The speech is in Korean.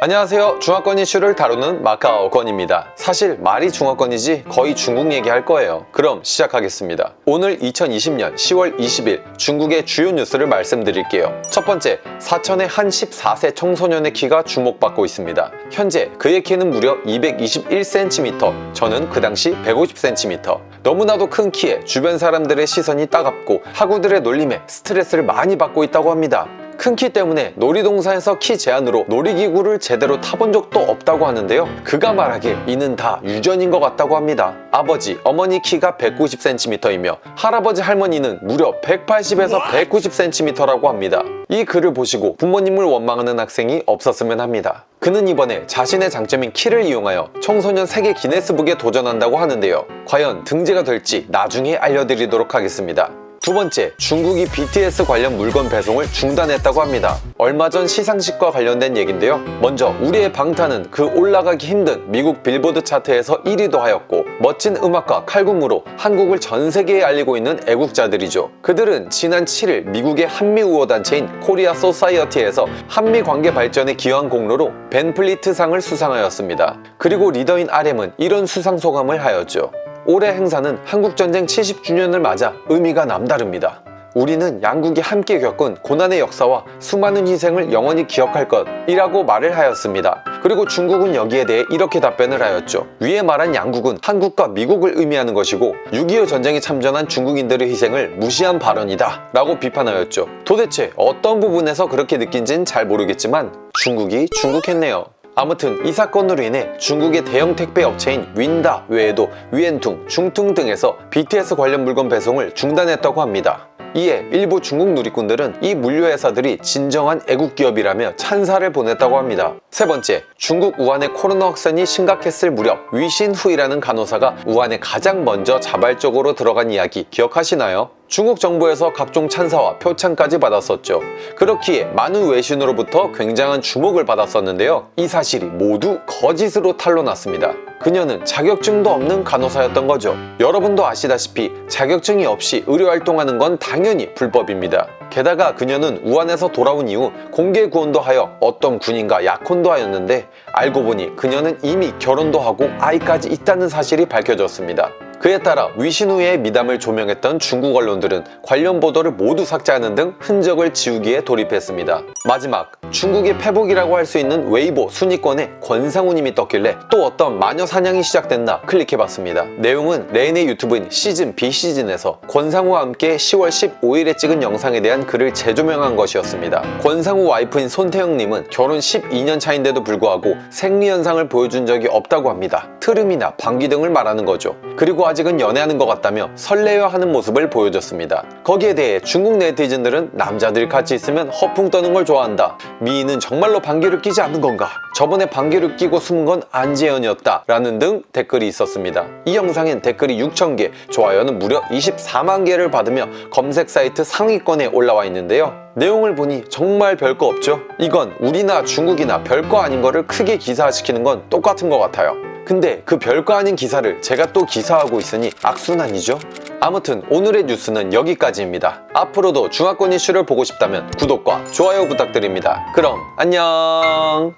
안녕하세요. 중화권 이슈를 다루는 마카오건입니다. 사실 말이 중화권이지 거의 중국 얘기할 거예요. 그럼 시작하겠습니다. 오늘 2020년 10월 20일 중국의 주요 뉴스를 말씀드릴게요. 첫 번째 사천의 한 14세 청소년의 키가 주목받고 있습니다. 현재 그의 키는 무려 221cm 저는 그 당시 150cm 너무나도 큰 키에 주변 사람들의 시선이 따갑고 학우들의 놀림에 스트레스를 많이 받고 있다고 합니다 큰 키 때문에 놀이동산에서 키 제한으로 놀이기구를 제대로 타본 적도 없다고 하는데요. 그가 말하길 이는 다 유전인 것 같다고 합니다. 아버지, 어머니 키가 190cm이며 할아버지, 할머니는 무려 180에서 190cm라고 합니다. 이 글을 보시고 부모님을 원망하는 학생이 없었으면 합니다. 그는 이번에 자신의 장점인 키를 이용하여 청소년 세계 기네스북에 도전한다고 하는데요. 과연 등재가 될지 나중에 알려드리도록 하겠습니다 두 번째, 중국이 BTS 관련 물건 배송을 중단했다고 합니다. 얼마 전 시상식과 관련된 얘긴데요. 먼저 우리의 방탄은 그 올라가기 힘든 미국 빌보드 차트에서 1위도 하였고 멋진 음악과 칼군무로 한국을 전 세계에 알리고 있는 애국자들이죠. 그들은 지난 7일 미국의 한미 우호단체인 코리아 소사이어티에서 한미 관계 발전에 기여한 공로로 벤플리트 상을 수상하였습니다. 그리고 리더인 RM은 이런 수상 소감을 하였죠. 올해 행사는 한국전쟁 70주년을 맞아 의미가 남다릅니다. 우리는 양국이 함께 겪은 고난의 역사와 수많은 희생을 영원히 기억할 것이라고 말을 하였습니다. 그리고 중국은 여기에 대해 이렇게 답변을 하였죠. 위에 말한 양국은 한국과 미국을 의미하는 것이고 6.25 전쟁에 참전한 중국인들의 희생을 무시한 발언이다 라고 비판하였죠. 도대체 어떤 부분에서 그렇게 느낀지는 잘 모르겠지만 중국이 중국했네요. 아무튼 이 사건으로 인해 중국의 대형 택배 업체인 윈다 외에도 위엔퉁, 중퉁 등에서 BTS 관련 물건 배송을 중단했다고 합니다. 이에 일부 중국 누리꾼들은 이 물류회사들이 진정한 애국기업이라며 찬사를 보냈다고 합니다. 세 번째, 중국 우한의 코로나 확산이 심각했을 무렵 위신후이라는 간호사가 우한에 가장 먼저 자발적으로 들어간 이야기 기억하시나요? 중국 정부에서 각종 찬사와 표창까지 받았었죠. 그렇기에 많은 외신으로부터 굉장한 주목을 받았었는데요. 이 사실이 모두 거짓으로 탄로났습니다. 그녀는 자격증도 없는 간호사였던 거죠. 여러분도 아시다시피 자격증이 없이 의료활동하는 건 당연히 불법입니다. 게다가 그녀는 우한에서 돌아온 이후 공개 구원도 하여 어떤 군인과 약혼도 하였는데 알고 보니 그녀는 이미 결혼도 하고 아이까지 있다는 사실이 밝혀졌습니다. 그에 따라 위신우의 미담을 조명했던 중국 언론들은 관련 보도를 모두 삭제하는 등 흔적을 지우기에 돌입했습니다. 마지막, 중국의 페북이라고 할 수 있는 웨이보 순위권에 권상우님이 떴길래 또 어떤 마녀 사냥이 시작됐나 클릭해봤습니다. 내용은 레인의 유튜브인 시즌비시즌에서 권상우와 함께 10월 15일에 찍은 영상에 대한 글을 재조명한 것이었습니다. 권상우 와이프인 손태영님은 결혼 12년 차인데도 불구하고 생리현상을 보여준 적이 없다고 합니다. 트름이나 방귀 등을 말하는 거죠. 그리고 아직은 연애하는 것 같다며 설레어하는 모습을 보여줬습니다. 거기에 대해 중국 네티즌들은 남자들이 같이 있으면 허풍 떠는 걸 좋아한다. 미인은 정말로 방귀를 끼지 않는 건가? 저번에 방귀를 끼고 숨은 건 안재현이었다. 라는 등 댓글이 있었습니다. 이 영상엔 댓글이 6,000개, 좋아요는 무려 24만 개를 받으며 검색 사이트 상위권에 올라와 있는데요. 내용을 보니 정말 별거 없죠? 이건 우리나 중국이나 별거 아닌 거를 크게 기사화시키는 건 똑같은 것 같아요. 근데 그 별거 아닌 기사를 제가 또 기사하고 있으니 악순환이죠? 아무튼 오늘의 뉴스는 여기까지입니다. 앞으로도 중화권 이슈를 보고 싶다면 구독과 좋아요 부탁드립니다. 그럼 안녕